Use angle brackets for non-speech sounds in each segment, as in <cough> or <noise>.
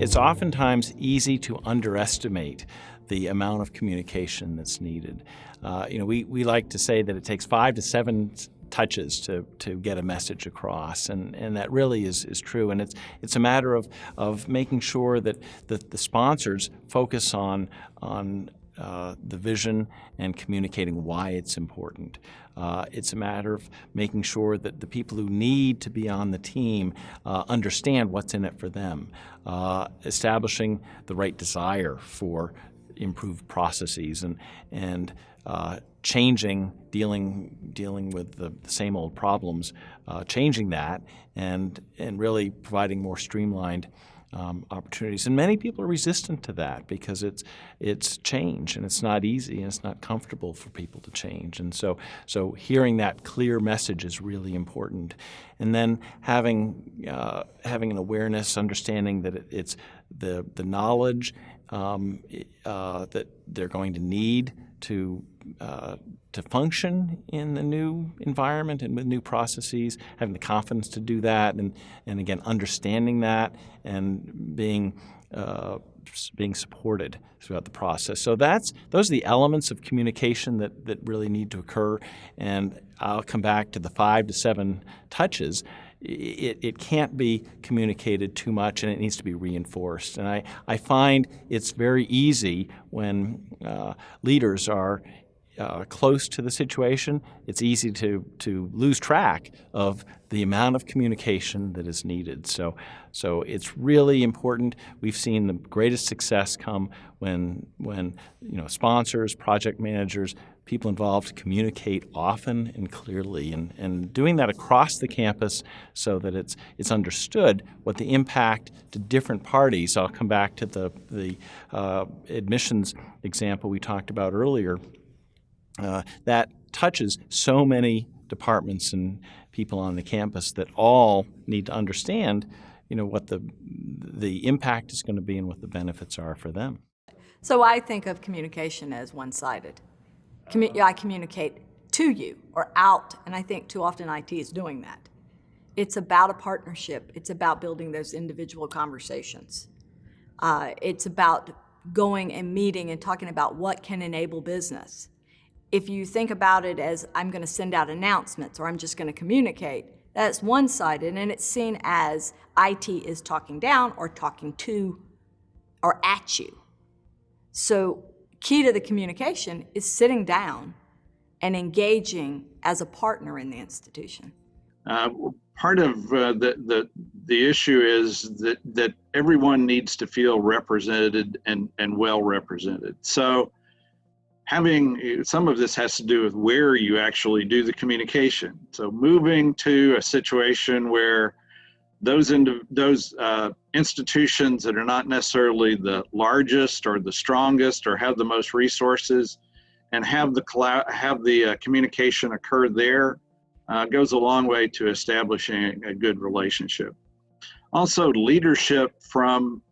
it's oftentimes easy to underestimate the amount of communication that's needed. Uh, you know, we, we like to say that it takes five to seven touches to, to get a message across, and, and that really is, is true. And it's, it's a matter of, of making sure that the, the sponsors focus on, on uh, the vision and communicating why it's important. Uh, it's a matter of making sure that the people who need to be on the team uh, understand what's in it for them, uh, establishing the right desire for improved processes and, and uh, changing, dealing, dealing with the, the same old problems, changing that and, and really providing more streamlined um, opportunities. And many people are resistant to that because it's, it's change and it's not easy and it's not comfortable for people to change. And so, so hearing that clear message is really important. And then having, uh, having an awareness, understanding that it, it's the, the knowledge um, uh, that they're going to need to uh, to function in the new environment and with new processes, having the confidence to do that, and and again understanding that and being uh, being supported throughout the process. So that's those are the elements of communication that that really need to occur. And I'll come back to the five to seven touches it, it can't be communicated too much and it needs to be reinforced. And I, I find it's very easy when uh, leaders are uh, close to the situation, it's easy to, to lose track of the amount of communication that is needed. So, so it's really important. We've seen the greatest success come when, when you know, sponsors, project managers, people involved communicate often and clearly and, and doing that across the campus so that it's, it's understood what the impact to different parties, I'll come back to the, the uh, admissions example we talked about earlier, uh, that touches so many departments and people on the campus that all need to understand you know, what the, the impact is going to be and what the benefits are for them. So I think of communication as one-sided. Commu I communicate to you or out, and I think too often IT is doing that. It's about a partnership. It's about building those individual conversations. Uh, it's about going and meeting and talking about what can enable business. If you think about it as I'm going to send out announcements or I'm just going to communicate, that's one-sided and it's seen as IT is talking down or talking to or at you. So key to the communication is sitting down and engaging as a partner in the institution. Uh, part of uh, the, the, the issue is that, that everyone needs to feel represented and, and well represented. So having some of this has to do with where you actually do the communication. So moving to a situation where those into those uh, institutions that are not necessarily the largest or the strongest or have the most resources and have the have the uh, communication occur there uh, goes a long way to establishing a good relationship. Also, leadership from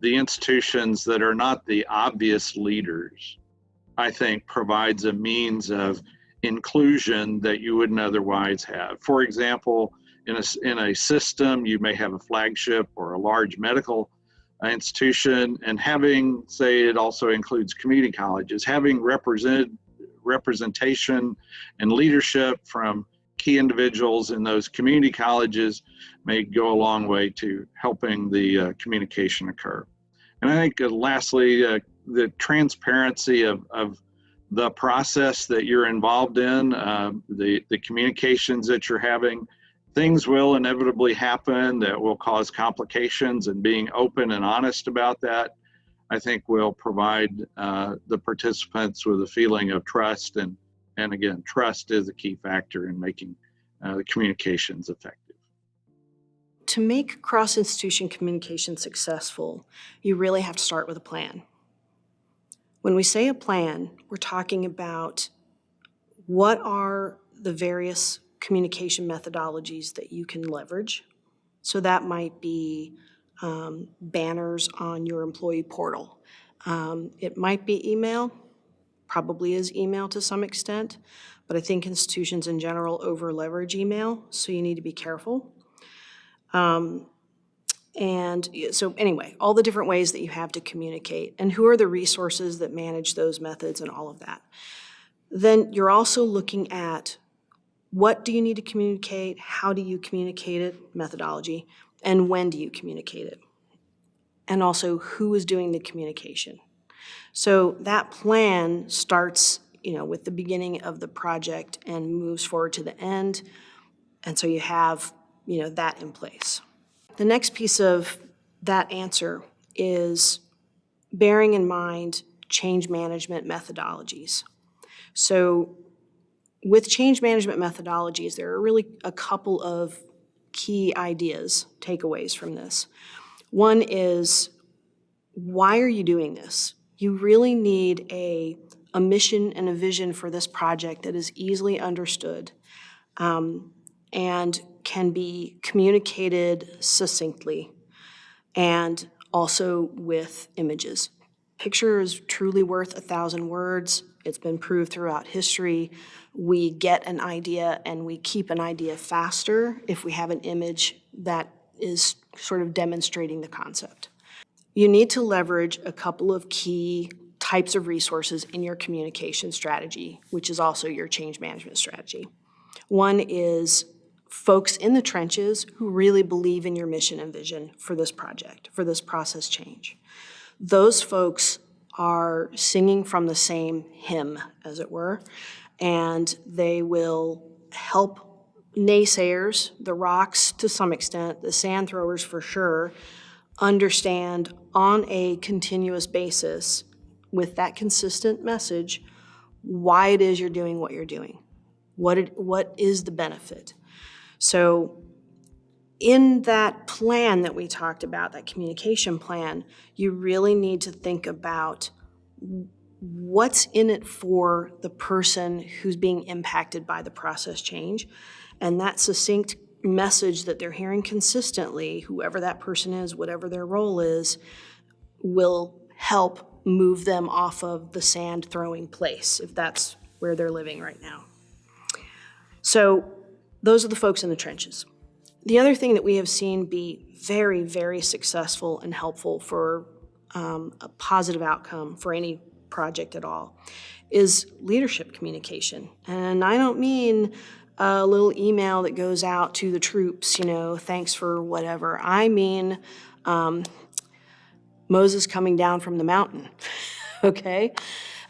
the institutions that are not the obvious leaders, I think, provides a means of inclusion that you wouldn't otherwise have. For example, in a, in a system, you may have a flagship or a large medical institution, and having, say, it also includes community colleges, having represent, representation and leadership from key individuals in those community colleges may go a long way to helping the uh, communication occur. And I think uh, lastly, uh, the transparency of, of the process that you're involved in, uh, the, the communications that you're having, things will inevitably happen that will cause complications and being open and honest about that i think will provide uh, the participants with a feeling of trust and and again trust is a key factor in making uh, the communications effective. To make cross-institution communication successful you really have to start with a plan. When we say a plan we're talking about what are the various communication methodologies that you can leverage. So that might be um, banners on your employee portal. Um, it might be email, probably is email to some extent, but I think institutions in general over leverage email, so you need to be careful. Um, And so anyway, all the different ways that you have to communicate and who are the resources that manage those methods and all of that. Then you're also looking at what do you need to communicate, how do you communicate it, methodology, and when do you communicate it? And also who is doing the communication. So that plan starts, you know, with the beginning of the project and moves forward to the end. And so you have, you know, that in place. The next piece of that answer is bearing in mind change management methodologies. So with change management methodologies, there are really a couple of key ideas, takeaways from this. One is, why are you doing this? You really need a, a mission and a vision for this project that is easily understood um, and can be communicated succinctly and also with images. Picture is truly worth a thousand words. It's been proved throughout history. We get an idea and we keep an idea faster if we have an image that is sort of demonstrating the concept. You need to leverage a couple of key types of resources in your communication strategy, which is also your change management strategy. One is folks in the trenches who really believe in your mission and vision for this project, for this process change. Those folks are singing from the same hymn, as it were, and they will help naysayers, the rocks to some extent, the sand throwers for sure, understand on a continuous basis with that consistent message why it is you're doing what you're doing. What, it, what is the benefit? So in that plan that we talked about, that communication plan, you really need to think about what's in it for the person who's being impacted by the process change. And that succinct message that they're hearing consistently, whoever that person is, whatever their role is, will help move them off of the sand throwing place, if that's where they're living right now. So those are the folks in the trenches. The other thing that we have seen be very, very successful and helpful for um, a positive outcome for any project at all is leadership communication. And I don't mean a little email that goes out to the troops, you know, thanks for whatever. I mean um, Moses coming down from the mountain, <laughs> okay?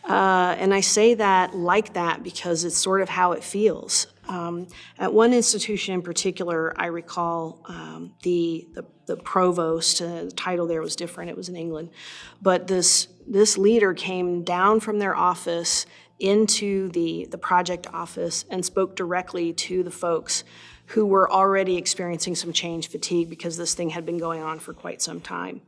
Uh, and I say that like that because it's sort of how it feels. Um, at one institution in particular, I recall um, the, the, the provost, uh, the title there was different, it was in England, but this, this leader came down from their office into the, the project office and spoke directly to the folks who were already experiencing some change fatigue because this thing had been going on for quite some time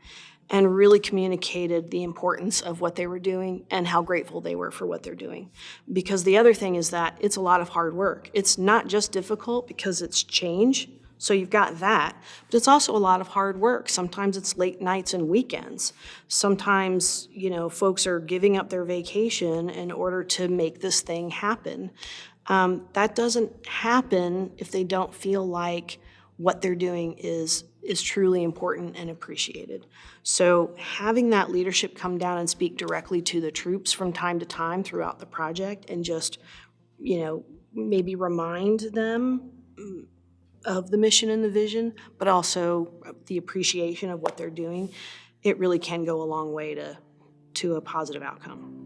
and really communicated the importance of what they were doing and how grateful they were for what they're doing. Because the other thing is that it's a lot of hard work. It's not just difficult because it's change, so you've got that, but it's also a lot of hard work. Sometimes it's late nights and weekends. Sometimes, you know, folks are giving up their vacation in order to make this thing happen. Um, that doesn't happen if they don't feel like what they're doing is is truly important and appreciated. So having that leadership come down and speak directly to the troops from time to time throughout the project and just, you know, maybe remind them mm, of the mission and the vision, but also the appreciation of what they're doing, it really can go a long way to, to a positive outcome.